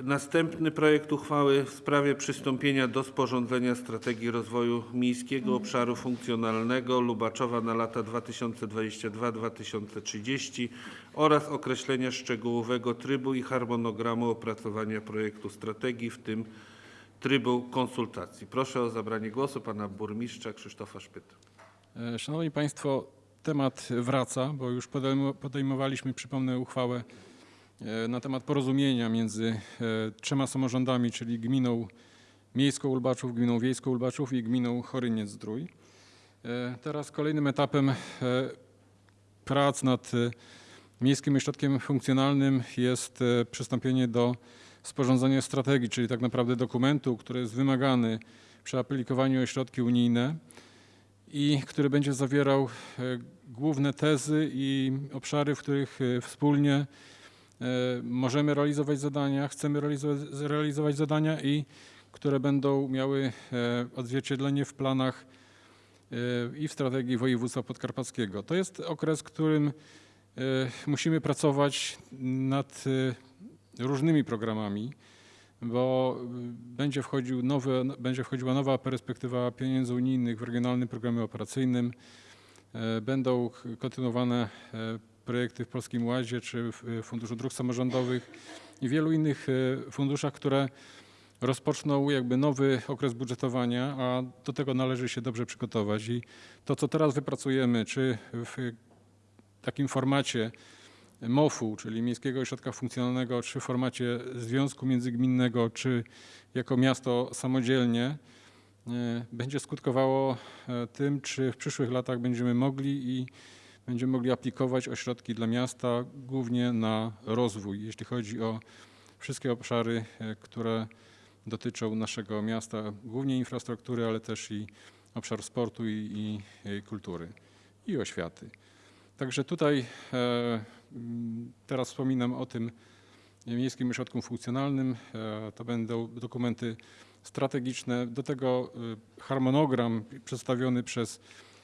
Następny projekt uchwały w sprawie przystąpienia do sporządzenia strategii rozwoju miejskiego obszaru funkcjonalnego Lubaczowa na lata 2022-2030 oraz określenia szczegółowego trybu i harmonogramu opracowania projektu strategii, w tym trybu konsultacji. Proszę o zabranie głosu pana burmistrza Krzysztofa Szpyta. E, Szanowni Państwo, temat wraca, bo już podejmo- podejmowaliśmy, przypomnę, uchwałę e, na temat porozumienia między e, trzema samorządami, czyli gminą miejską Ulbaczów, gminą wiejską Ulbaczów i gminą Choryniec-Zdrój. E, Teraz kolejnym etapem prac nad Miejskim Ośrodkiem Funkcjonalnym jest przystąpienie do sporządzenia strategii, czyli tak naprawdę dokumentu, który jest wymagany przy aplikowaniu o środki unijne i który będzie zawierał e, główne tezy i obszary, w których e, wspólnie e, możemy realizować zadania, chcemy realizować, zadania i które będą miały odzwierciedlenie w planach i w strategii województwa podkarpackiego. To jest okres, w którym musimy pracować nad różnymi programami, bo y, będzie, wchodził nowy, będzie wchodziła nowa perspektywa pieniędzy unijnych w regionalnym programie operacyjnym. E, Będą kontynuowane e, projekty w Polskim Ładzie czy w e, Funduszu Dróg Samorządowych i wielu innych e, funduszach, które rozpoczną jakby nowy okres budżetowania, a do tego należy się dobrze przygotować. I to, co teraz wypracujemy, czy w takim formacie MOF-u, czyli Miejskiego Ośrodka Funkcjonalnego, czy w formacie związku międzygminnego, czy jako miasto samodzielnie, e, będzie skutkowało e, tym, czy w przyszłych latach będziemy mogli i będziemy mogli aplikować ośrodki dla miasta głównie na rozwój, jeśli chodzi o wszystkie obszary, e, które dotyczą naszego miasta, głównie infrastruktury, ale też i obszar sportu i, i, kultury i oświaty. Także tutaj teraz wspominam o tym Miejskim Ośrodku Funkcjonalnym. E, to będą dokumenty strategiczne. Do tego e, harmonogram przedstawiony przez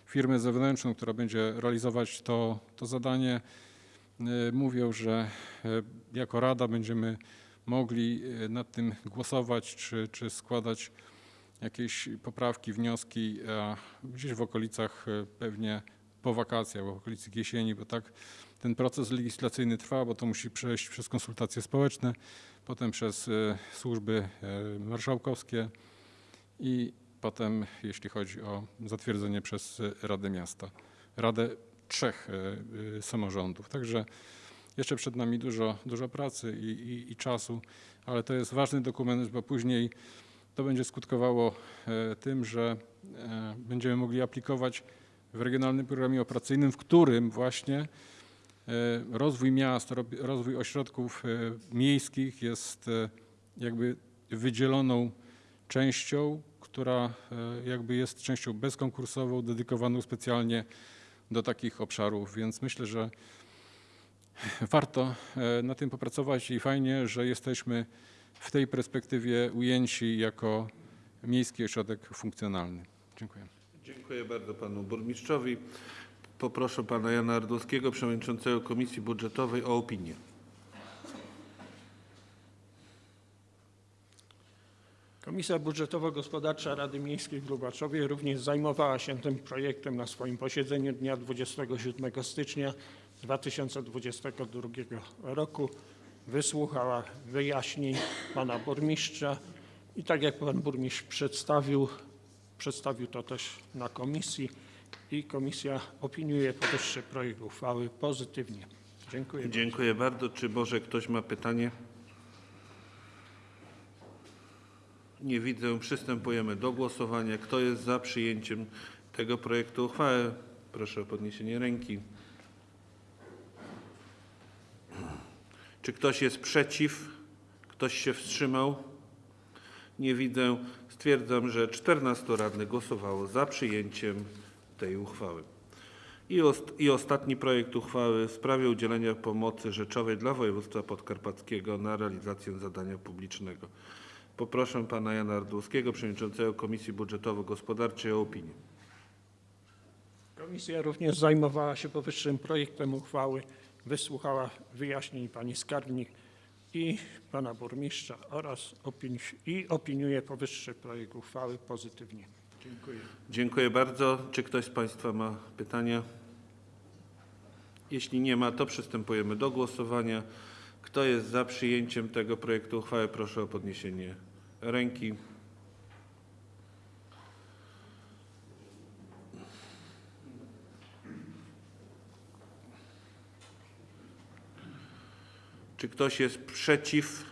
firmę zewnętrzną, która będzie realizować to, to zadanie. E, mówią, że jako Rada będziemy mogli nad tym głosować czy, czy składać jakieś poprawki, wnioski gdzieś w okolicach pewnie po wakacjach, w okolicy jesieni, bo tak ten proces legislacyjny trwa, bo to musi przejść przez konsultacje społeczne, potem przez e, służby e, marszałkowskie i potem, jeśli chodzi o zatwierdzenie przez Radę Miasta, Radę trzech e, samorządów. Także jeszcze przed nami dużo, dużo pracy i, i, i czasu, ale to jest ważny dokument, bo później to będzie skutkowało tym, że będziemy mogli aplikować w regionalnym programie operacyjnym, w którym właśnie rozwój miast, rozwój ośrodków e, miejskich jest e, jakby wydzieloną częścią, która e, jakby jest częścią bezkonkursową, dedykowaną specjalnie do takich obszarów, więc myślę, że warto e, na tym popracować i fajnie, że jesteśmy w tej perspektywie ujęci jako miejski ośrodek funkcjonalny. Dziękuję. Dziękuję bardzo panu burmistrzowi. Poproszę pana Jana Ardłowskiego, przewodniczącego Komisji Budżetowej o opinię. Komisja Budżetowo-Gospodarcza Rady Miejskiej w Lubaczowie również zajmowała się tym projektem na swoim posiedzeniu dnia 27 stycznia 2022 roku. Wysłuchała wyjaśnień pana burmistrza i tak jak pan burmistrz przedstawił, przedstawił to też na komisji i komisja opiniuje powyższy projekt uchwały pozytywnie. Dziękuję. Dziękuję bardzo. Czy może ktoś ma pytanie? Nie widzę. Przystępujemy do głosowania. Kto jest za przyjęciem tego projektu uchwały? Proszę o podniesienie ręki. Czy ktoś jest przeciw? Ktoś się wstrzymał? Nie widzę. Stwierdzam, że 14 radnych głosowało za przyjęciem tej uchwały. I, ost- I ostatni projekt uchwały w sprawie udzielenia pomocy rzeczowej dla województwa podkarpackiego na realizację zadania publicznego. Poproszę pana Jana Ardłowskiego, przewodniczącego Komisji Budżetowo-Gospodarczej o opinię. Komisja również zajmowała się powyższym projektem uchwały, wysłuchała wyjaśnień pani skarbnik i pana burmistrza oraz opini- i opiniuje powyższy projekt uchwały pozytywnie. Dziękuję. Dziękuję bardzo. Czy ktoś z państwa ma pytania? Jeśli nie ma, to przystępujemy do głosowania. Kto jest za przyjęciem tego projektu uchwały, proszę o podniesienie ręki. Czy ktoś jest przeciw?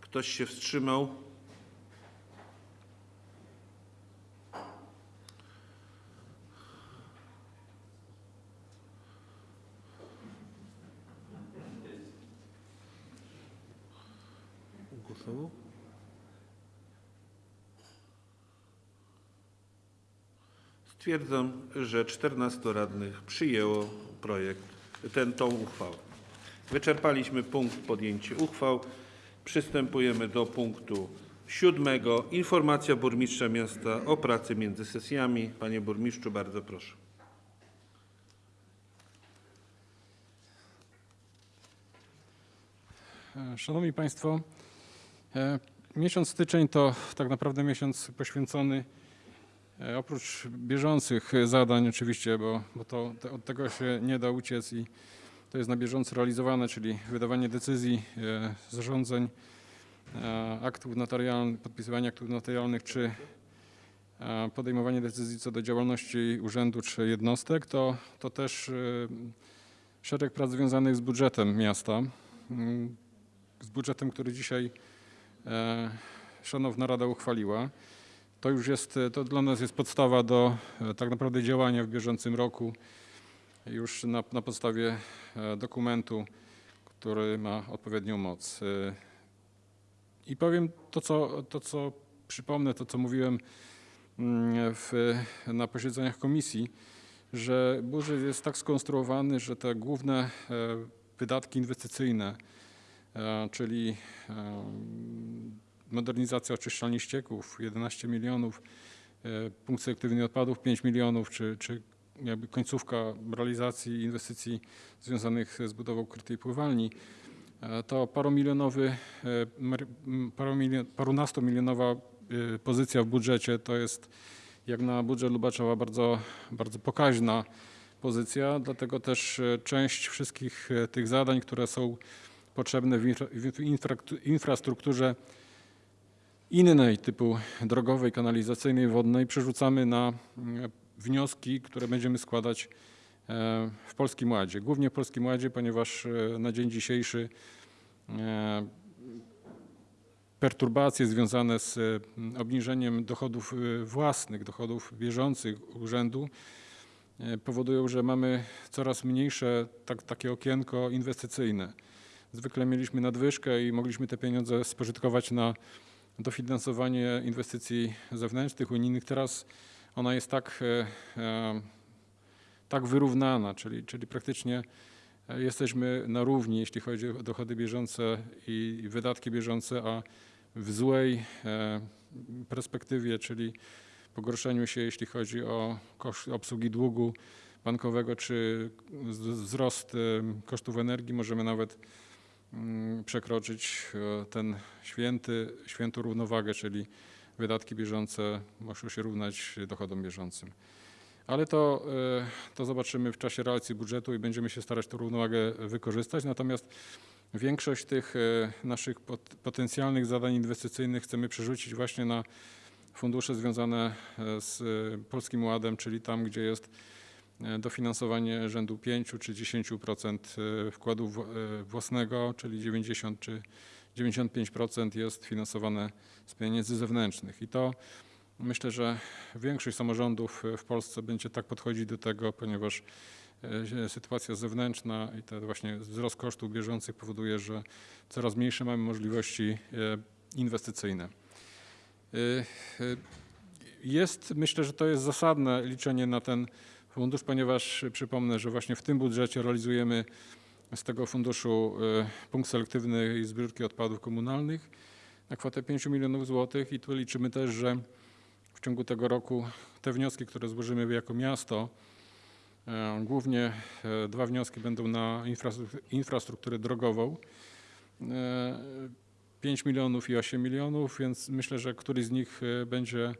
Ktoś się wstrzymał? Stwierdzam, że 14 radnych przyjęło projekt, ten, tą uchwałę. Wyczerpaliśmy punkt podjęcie uchwał. Przystępujemy do punktu siódmego. Informacja burmistrza miasta o pracy między sesjami. Panie burmistrzu, bardzo proszę. Szanowni Państwo, e, miesiąc styczeń to tak naprawdę miesiąc poświęcony oprócz bieżących zadań oczywiście, bo, bo to, te, od tego się nie da uciec i to jest na bieżąco realizowane, czyli wydawanie decyzji, e, zarządzeń, e, aktów notarialnych, podpisywanie aktów notarialnych czy e, podejmowanie decyzji co do działalności urzędu czy jednostek, to, to też e, szereg prac związanych z budżetem miasta. Mm, z budżetem, który dzisiaj e, Szanowna Rada uchwaliła. To już jest, e, to dla nas jest podstawa do e, tak naprawdę działania w bieżącym roku już na, na podstawie e, dokumentu, który ma odpowiednią moc. I powiem to, co, to, co przypomnę, to, co mówiłem mm, w, na posiedzeniach komisji, że budżet jest tak skonstruowany, że te główne wydatki inwestycyjne, czyli modernizacja oczyszczalni ścieków 11 milionów, e, punkt selektywny odpadów 5 milionów, czy, czy jakby końcówka realizacji inwestycji związanych z budową krytej pływalni, e, to paromilionowy, e, parunastomilionowa pozycja w budżecie. To jest jak na budżet Lubaczowa bardzo, bardzo pokaźna pozycja, dlatego też część wszystkich tych zadań, które są potrzebne w infra, w infra- infrastrukturze innej typu drogowej, kanalizacyjnej, wodnej przerzucamy na mm, wnioski, które będziemy składać e, w Polskim Ładzie. Głównie w Polskim Ładzie, ponieważ e, na dzień dzisiejszy e, perturbacje związane z e, obniżeniem dochodów e, własnych, dochodów bieżących urzędu e, powodują, że mamy coraz mniejsze tak, takie okienko inwestycyjne. zwykle mieliśmy nadwyżkę i mogliśmy te pieniądze spożytkować na dofinansowanie inwestycji zewnętrznych, unijnych. Teraz ona jest tak, e, e, tak wyrównana, czyli, czyli praktycznie e, jesteśmy na równi, jeśli chodzi o dochody bieżące i wydatki bieżące, a w złej perspektywie, czyli pogorszeniu się, jeśli chodzi o koszt obsługi długu bankowego czy wzrost kosztów energii, możemy nawet przekroczyć e, ten święty, świętą równowagę, czyli wydatki bieżące muszą się równać dochodom bieżącym. Ale to, e, to zobaczymy w czasie realizacji budżetu i będziemy się starać tę równowagę wykorzystać. Natomiast większość tych e, naszych pot- potencjalnych zadań inwestycyjnych chcemy przerzucić właśnie na fundusze związane z Polskim Ładem, czyli tam, gdzie jest dofinansowanie rzędu 5 czy 10% e, wkładu e, własnego, czyli 90 czy 95% jest finansowane z pieniędzy zewnętrznych. I to myślę, że większość samorządów e, w Polsce będzie tak podchodzić do tego, ponieważ e, sytuacja zewnętrzna i ten właśnie wzrost kosztów bieżących powoduje, że coraz mniejsze mamy możliwości e, inwestycyjne. E, e, Jest, myślę, że to jest zasadne liczenie na ten fundusz, ponieważ przypomnę, że właśnie w tym budżecie realizujemy z tego funduszu e, punkt selektywnej zbiórki odpadów komunalnych na kwotę 5 milionów złotych i tu liczymy też, że w ciągu tego roku te wnioski, które złożymy jako miasto, e, głównie e, dwa wnioski będą na infrastrukturę, drogową. E, 5 milionów i 8 milionów, więc myślę, że któryś z nich będzie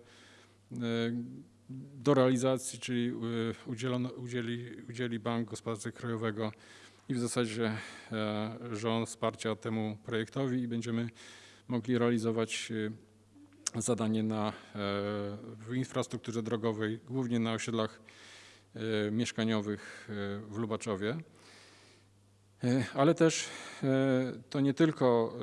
do realizacji, czyli e, udzielono, udzieli, udzieli Bank Gospodarstwa Krajowego i w zasadzie e, rząd wsparcia temu projektowi i będziemy mogli realizować e, zadanie na, w infrastrukturze drogowej, głównie na osiedlach mieszkaniowych w Lubaczowie. Ale też to nie tylko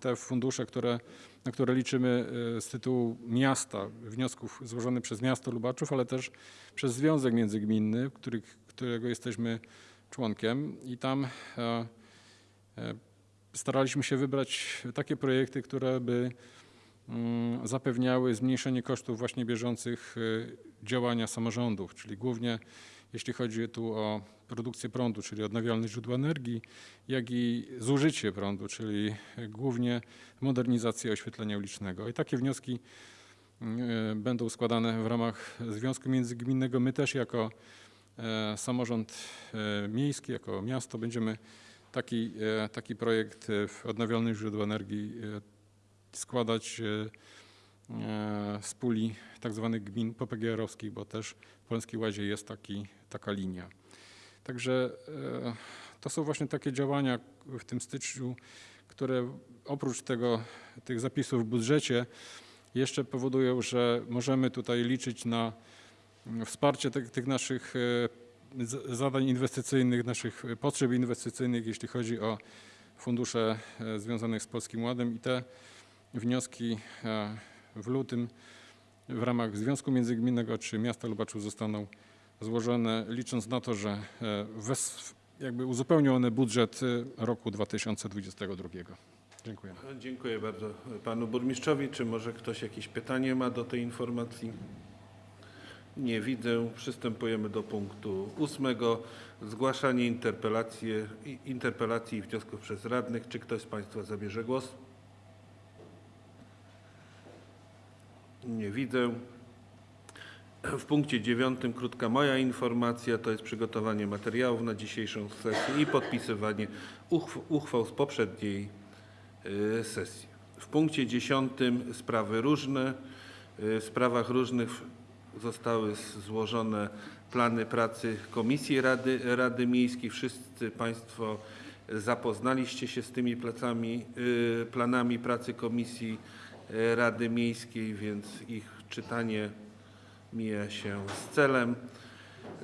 te fundusze, które, na które liczymy e, z tytułu miasta, wniosków złożonych przez miasto Lubaczów, ale też przez Związek Międzygminny, których, którego jesteśmy członkiem. I tam e, e, staraliśmy się wybrać takie projekty, które by mm, zapewniały zmniejszenie kosztów właśnie bieżących działania samorządów, czyli głównie jeśli chodzi tu o produkcję prądu, czyli odnawialne źródła energii, jak i zużycie prądu, czyli głównie modernizację oświetlenia ulicznego. I takie wnioski mm, będą składane w ramach Związku Międzygminnego. My też jako e, samorząd e, miejski, jako miasto będziemy taki, e, taki projekt e, w odnawialnych źródła energii e, składać e, e, z puli tak zwanych gmin PPGR-owskich, bo też w Polskiej Łazie jest taki, taka linia. Także e, to są właśnie takie działania w tym styczniu, które oprócz tego, tych zapisów w budżecie jeszcze powodują, że możemy tutaj liczyć na mm, wsparcie tych, tych naszych e, zadań inwestycyjnych, naszych potrzeb inwestycyjnych, jeśli chodzi o fundusze e, związane z Polskim Ładem i te wnioski w lutym w ramach Związku Międzygminnego czy Miasta Lubaczów zostaną złożone, licząc na to, że e, wes, jakby uzupełnią one budżet e, roku 2022. Dziękuję. Dziękuję bardzo panu burmistrzowi. Czy może ktoś jakieś pytanie ma do tej informacji? Nie widzę. Przystępujemy do punktu ósmego. Zgłaszanie interpelacji i wniosków przez radnych. Czy ktoś z państwa zabierze głos? Nie widzę. W punkcie dziewiątym krótka moja informacja to jest przygotowanie materiałów na dzisiejszą sesję i podpisywanie uchw- uchwał z poprzedniej y, sesji. W punkcie dziesiątym sprawy różne. Y, W sprawach różnych zostały złożone plany pracy Komisji Rady, Rady Miejskiej. Wszyscy Państwo zapoznaliście się z tymi placami, y, planami pracy Komisji Rady Miejskiej, więc ich czytanie mija się z celem.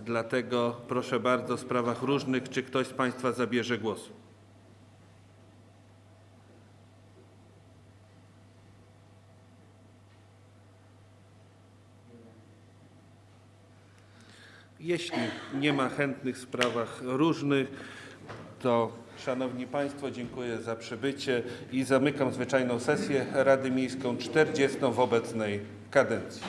Dlatego proszę bardzo w sprawach różnych, czy ktoś z Państwa zabierze głos? Jeśli nie ma chętnych w sprawach różnych, to Szanowni Państwo, dziękuję za przybycie i zamykam zwyczajną sesję Rady Miejską 40 w obecnej kadencji.